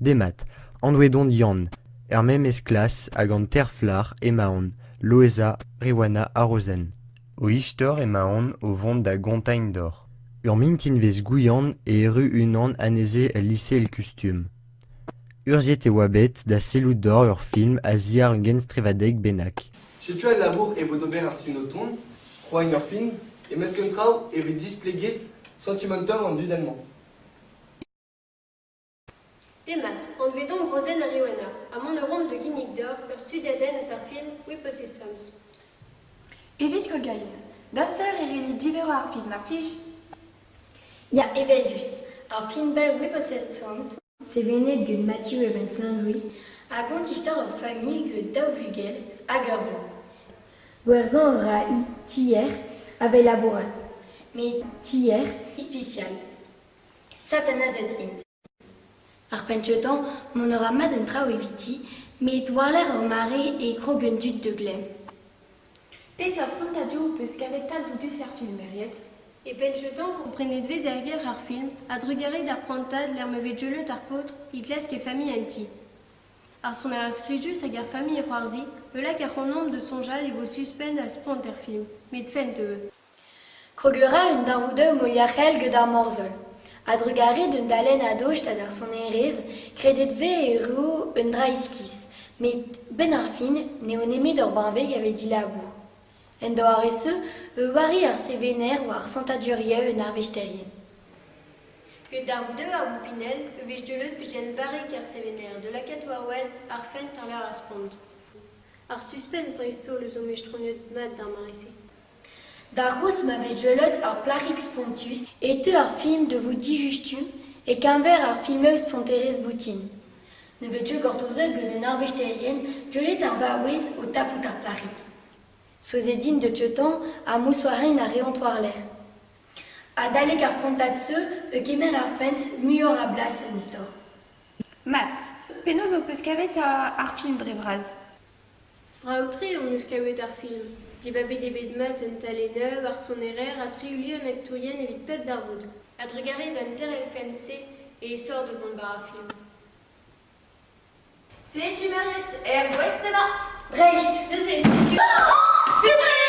Demat, Andouedon Yann, er memez klas hag an terflar emaon, loeza rewana arozen. O istor emaon o vont da gontaign d'or. Ur mintinvez gouillan e eru unan aneze el lycée el custum. Urziet e wabet da selou d'or ur film a ziar un genstrevadeg benak. Setu al labour e vo d'ober ar sinoton, c'hoain ur film, e mesken traoù e vet displeget sentimentor an dud allemand. Demat, an vedon brozen a Riwana, a mont rom de ginnig d'or ur studiaden eus ar film Whipposystems. Evit ko gain. Da seur e reli divero ar film a plij. Ya evel just. Ar film bel Whipposystems, se venet gant Matthew Evans Landry, a gant istor ur familh gant daou vugel hag ur vo. Gwerzan ra i tier ave labourat. Me tier spécial. Satana zet int. Ar penchetan, mon aura mat un trao eviti, me douarler ur mare e krogen dud de glem. Pez ur pontadio peus kavet tal voudus ar film eriet. E penchetan komprenet vez ar gel ar film, a drugare d'ar l'er mevet jeulet ar i fami anti. Ar son ar skrijus hag ar fami e c'hoarzi, e lak ar c'honomp de sonjal e vo suspend a sprant er film, met fent eux. Krogera un darvoudeu moiachel gant ar morzol. A drugare d'un dalen a doch tad ar son erez, kredet ve e rou un dra iskis, met ben ar fin ne o nemet ur banveg ave di labour. En do ar ese, e wari ar sevener ou ar santaduriev un ar vechterien. Pe d'ar voudeu ar boupinel, e vez jeulet pe jen barek ar sevener, de lakat warwell ar fent ar lar ar spront. Ar suspens an isto le zo mechtroniet mat d'ar marise. Dar rouz ma vez jeulet ar plarix pontus, et te ar film de vous di justum, e kanver ar filmeus fonterez boutin. Ne vet je un ar vechterien, jeulet ar baouez o tapout ar plarik. Soezedin de tchetan a moussoarin a reontoar l'air. A dalek ar prontat se, e kemer ar fent muior a blas an istor. Mat, penaos o peus kavet ar film on eus kavet ar film. Di babet e bet mat un tale neuv ar son erer a triuli an aktourien evit pep d'ar voud. A drugare d'an ter el fense e sort devant bar ar film. Se tu Mariette, er gwest ema. Dreist Deus e, setu... Pupre